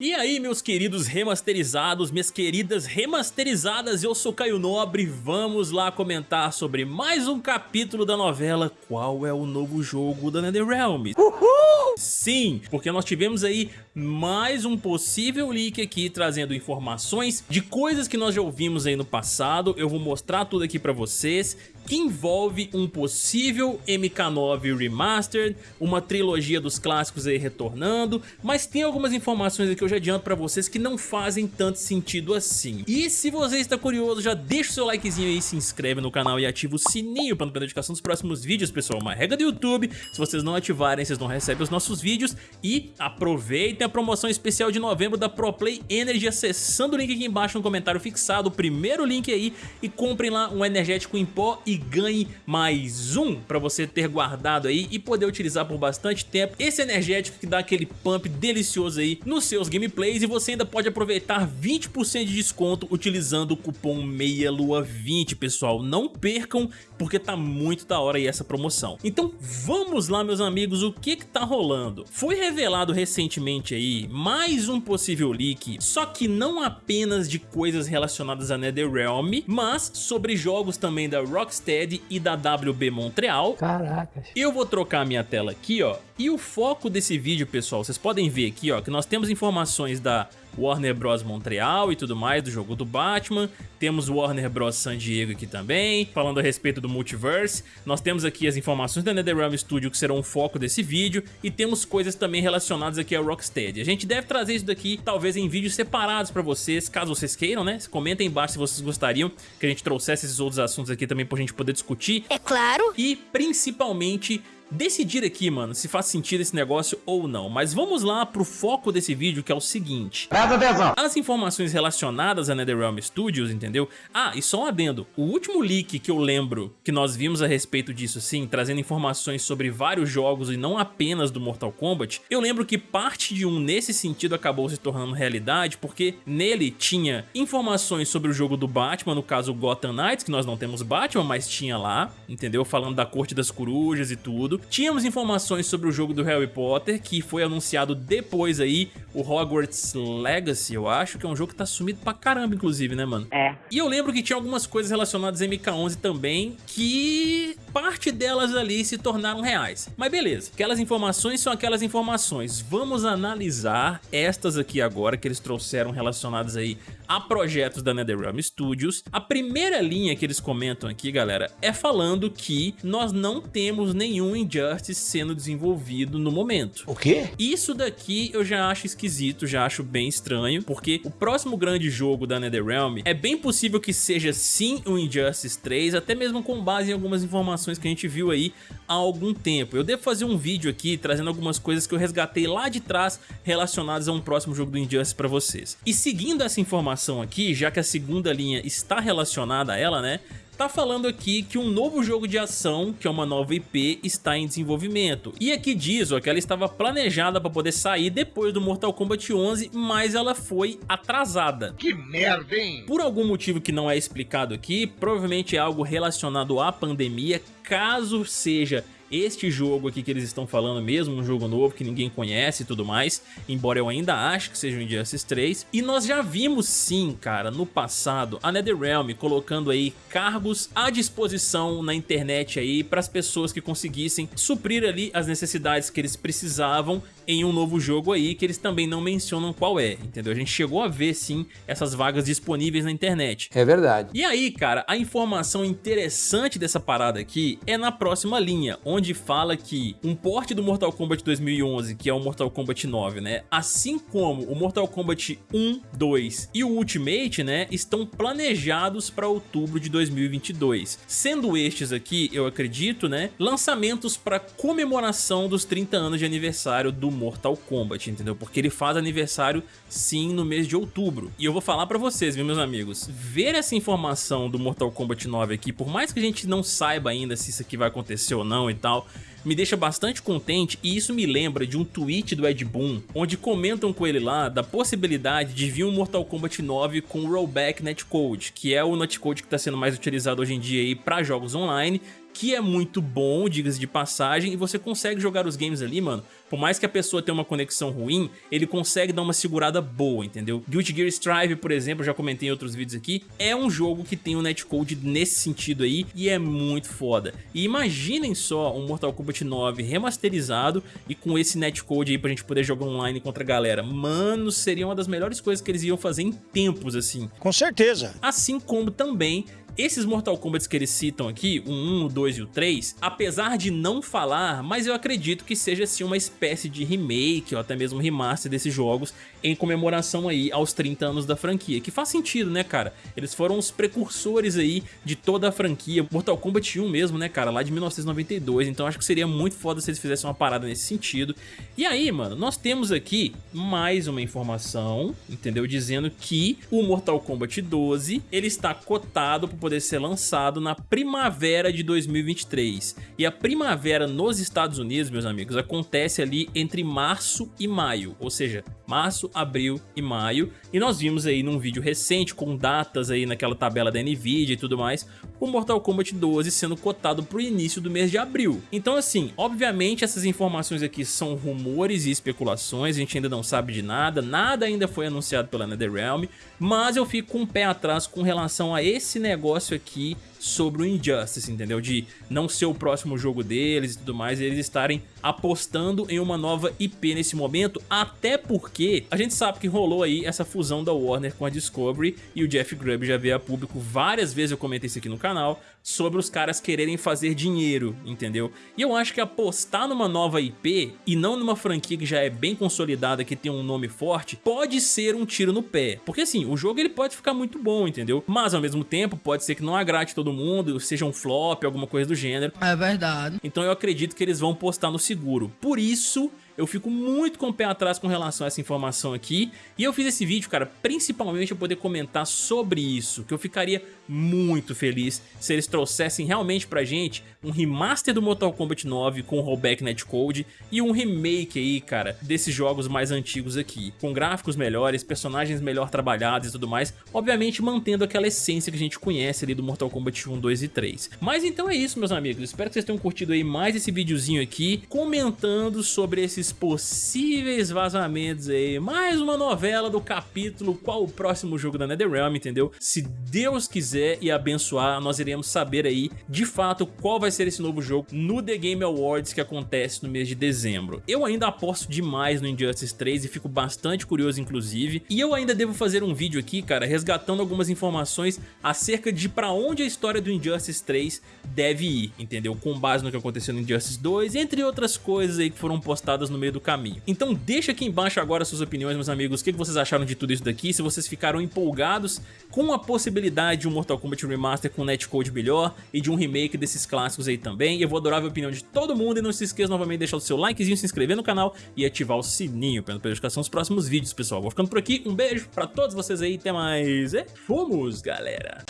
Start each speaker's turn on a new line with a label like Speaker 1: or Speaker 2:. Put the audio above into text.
Speaker 1: E aí meus queridos remasterizados, minhas queridas remasterizadas, eu sou Caio Nobre, vamos lá comentar sobre mais um capítulo da novela Qual é o novo jogo da NetherRealm? Uhul! Sim, porque nós tivemos aí mais um possível leak aqui trazendo informações de coisas que nós já ouvimos aí no passado, eu vou mostrar tudo aqui pra vocês que envolve um possível MK9 Remastered, uma trilogia dos clássicos aí retornando, mas tem algumas informações aqui que eu já adianto pra vocês que não fazem tanto sentido assim. E se você está curioso, já deixa o seu likezinho aí, se inscreve no canal e ativa o sininho para não perder notificação dos próximos vídeos, pessoal. Uma regra do YouTube, se vocês não ativarem, vocês não recebem os nossos vídeos. E aproveitem a promoção especial de novembro da ProPlay Energy acessando o link aqui embaixo no comentário fixado, o primeiro link aí, e comprem lá um energético em pó e ganhe mais um para você ter guardado aí e poder utilizar por bastante tempo esse energético que dá aquele pump delicioso aí nos seus gameplays e você ainda pode aproveitar 20% de desconto utilizando o cupom MEIALUA20 pessoal, não percam porque tá muito da hora aí essa promoção. Então vamos lá meus amigos, o que que tá rolando? Foi revelado recentemente aí mais um possível leak, só que não apenas de coisas relacionadas a NetherRealm, mas sobre jogos também da Rocksteady e da WB Montreal.
Speaker 2: Caracas.
Speaker 1: Eu vou trocar minha tela aqui, ó. E o foco desse vídeo, pessoal, vocês podem ver aqui, ó, que nós temos informações da Warner Bros Montreal e tudo mais do jogo do Batman. Temos Warner Bros San Diego aqui também, falando a respeito do Multiverse. Nós temos aqui as informações da NetherRealm Studio que serão o foco desse vídeo e temos coisas também relacionadas aqui ao Rocksteady. A gente deve trazer isso daqui talvez em vídeos separados pra vocês, caso vocês queiram, né? Comentem embaixo se vocês gostariam que a gente trouxesse esses outros assuntos aqui também pra gente poder discutir.
Speaker 3: É claro!
Speaker 1: E principalmente decidir aqui, mano, se faz sentido esse negócio ou não. Mas vamos lá pro foco desse vídeo, que é o seguinte.
Speaker 2: Presta atenção.
Speaker 1: As informações relacionadas a NetherRealm Studios, entendeu? Ah, e só um adendo. O último leak que eu lembro que nós vimos a respeito disso, sim, trazendo informações sobre vários jogos e não apenas do Mortal Kombat, eu lembro que parte de um nesse sentido acabou se tornando realidade, porque nele tinha informações sobre o jogo do Batman, no caso Gotham Knights, que nós não temos Batman, mas tinha lá, entendeu? Falando da Corte das Corujas e tudo. Tínhamos informações sobre o jogo do Harry Potter, que foi anunciado depois aí, o Hogwarts Legacy, eu acho, que é um jogo que tá sumido pra caramba, inclusive, né, mano?
Speaker 3: É.
Speaker 1: E eu lembro que tinha algumas coisas relacionadas a MK11 também, que parte delas ali se tornaram reais. Mas beleza, aquelas informações são aquelas informações. Vamos analisar estas aqui agora, que eles trouxeram relacionadas aí a projetos da NetherRealm Studios. A primeira linha que eles comentam aqui, galera, é falando que nós não temos nenhum Injustice sendo desenvolvido no momento.
Speaker 2: O quê?
Speaker 1: Isso daqui eu já acho esquisito, já acho bem estranho, porque o próximo grande jogo da NetherRealm é bem possível que seja sim o Injustice 3, até mesmo com base em algumas informações que a gente viu aí há algum tempo. Eu devo fazer um vídeo aqui trazendo algumas coisas que eu resgatei lá de trás relacionadas a um próximo jogo do Injustice para vocês. E seguindo essa informação aqui, já que a segunda linha está relacionada a ela, né? Tá falando aqui que um novo jogo de ação, que é uma nova IP, está em desenvolvimento. E aqui diz ó, que ela estava planejada para poder sair depois do Mortal Kombat 11, mas ela foi atrasada.
Speaker 2: Que merda, hein?
Speaker 1: Por algum motivo que não é explicado aqui, provavelmente é algo relacionado à pandemia, caso seja este jogo aqui que eles estão falando mesmo, um jogo novo que ninguém conhece e tudo mais, embora eu ainda ache que seja o Injustice 3. E nós já vimos sim, cara, no passado, a NetherRealm colocando aí cargos à disposição na internet aí para as pessoas que conseguissem suprir ali as necessidades que eles precisavam em um novo jogo aí, que eles também não mencionam qual é, entendeu? A gente chegou a ver sim essas vagas disponíveis na internet.
Speaker 2: É verdade.
Speaker 1: E aí, cara, a informação interessante dessa parada aqui é na próxima linha, onde fala que um porte do Mortal Kombat 2011, que é o Mortal Kombat 9, né, assim como o Mortal Kombat 1, 2 e o Ultimate, né, estão planejados para outubro de 2022, sendo estes aqui, eu acredito, né, lançamentos para comemoração dos 30 anos de aniversário do Mortal Kombat, entendeu? Porque ele faz aniversário sim no mês de outubro. E eu vou falar para vocês, viu, meus amigos, ver essa informação do Mortal Kombat 9 aqui, por mais que a gente não saiba ainda se isso aqui vai acontecer ou não e tal, me deixa bastante contente e isso me lembra de um tweet do Ed Boon, onde comentam com ele lá da possibilidade de vir um Mortal Kombat 9 com rollback netcode, que é o netcode que está sendo mais utilizado hoje em dia para jogos online, que é muito bom, diga-se de passagem, e você consegue jogar os games ali, mano, por mais que a pessoa tenha uma conexão ruim, ele consegue dar uma segurada boa, entendeu? Guilty Gear Strive, por exemplo, já comentei em outros vídeos aqui, é um jogo que tem um netcode nesse sentido aí e é muito foda. E imaginem só um Mortal Kombat 9 remasterizado e com esse netcode aí pra gente poder jogar online contra a galera. Mano, seria uma das melhores coisas que eles iam fazer em tempos, assim.
Speaker 2: Com certeza.
Speaker 1: Assim como também esses Mortal Kombat que eles citam aqui, o 1, o 2 e o 3, apesar de não falar, mas eu acredito que seja assim uma espécie de remake ou até mesmo remaster desses jogos em comemoração aí aos 30 anos da franquia, que faz sentido, né, cara? Eles foram os precursores aí de toda a franquia, Mortal Kombat 1 mesmo, né, cara, lá de 1992, então acho que seria muito foda se eles fizessem uma parada nesse sentido. E aí, mano, nós temos aqui mais uma informação, entendeu? Dizendo que o Mortal Kombat 12, ele está cotado para poder ser lançado na primavera de 2023. E a primavera nos Estados Unidos, meus amigos, acontece ali entre março e maio, ou seja, março, abril e maio. E nós vimos aí num vídeo recente, com datas aí naquela tabela da Nvidia e tudo mais, o Mortal Kombat 12 sendo cotado para o início do mês de abril. Então assim, obviamente essas informações aqui são rumores e especulações, a gente ainda não sabe de nada, nada ainda foi anunciado pela NetherRealm, mas eu fico com o pé atrás com relação a esse negócio aqui sobre o Injustice, entendeu? De não ser o próximo jogo deles e tudo mais, e eles estarem apostando em uma nova IP nesse momento, até porque a gente sabe que rolou aí essa fusão da Warner com a Discovery e o Jeff Grubb já veio a público várias vezes, eu comentei isso aqui no canal, sobre os caras quererem fazer dinheiro, entendeu? E eu acho que apostar numa nova IP e não numa franquia que já é bem consolidada, que tem um nome forte, pode ser um tiro no pé. Porque assim, o jogo ele pode ficar muito bom, entendeu? Mas ao mesmo tempo pode ser que não agrade todo mundo, seja um flop, alguma coisa do gênero.
Speaker 3: É verdade.
Speaker 1: Então eu acredito que eles vão postar no seguro. Por isso eu fico muito com o pé atrás com relação a essa informação aqui. E eu fiz esse vídeo, cara, principalmente para poder comentar sobre isso, que eu ficaria muito feliz se eles trouxessem realmente pra gente um remaster do Mortal Kombat 9 com rollback netcode e um remake aí, cara, desses jogos mais antigos aqui, com gráficos melhores, personagens melhor trabalhados e tudo mais, obviamente mantendo aquela essência que a gente conhece ali do Mortal Kombat 1, 2 e 3. Mas então é isso, meus amigos, espero que vocês tenham curtido aí mais esse videozinho aqui, comentando sobre esses possíveis vazamentos aí, mais uma novela do capítulo qual o próximo jogo da NetherRealm, entendeu? Se Deus quiser e abençoar, nós iremos saber aí, de fato, qual vai vai ser esse novo jogo no The Game Awards que acontece no mês de dezembro. Eu ainda aposto demais no Injustice 3 e fico bastante curioso inclusive, e eu ainda devo fazer um vídeo aqui, cara, resgatando algumas informações acerca de pra onde a história do Injustice 3 deve ir, entendeu? Com base no que aconteceu no Injustice 2, entre outras coisas aí que foram postadas no meio do caminho. Então deixa aqui embaixo agora suas opiniões, meus amigos, o que vocês acharam de tudo isso daqui, se vocês ficaram empolgados com a possibilidade de um Mortal Kombat Remaster com netcode melhor e de um remake desses clássicos aí também. Eu vou adorar a opinião de todo mundo e não se esqueça novamente de deixar o seu likezinho, se inscrever no canal e ativar o sininho para não perder os próximos vídeos, pessoal. Vou ficando por aqui, um beijo pra todos vocês aí, até mais e fomos, galera!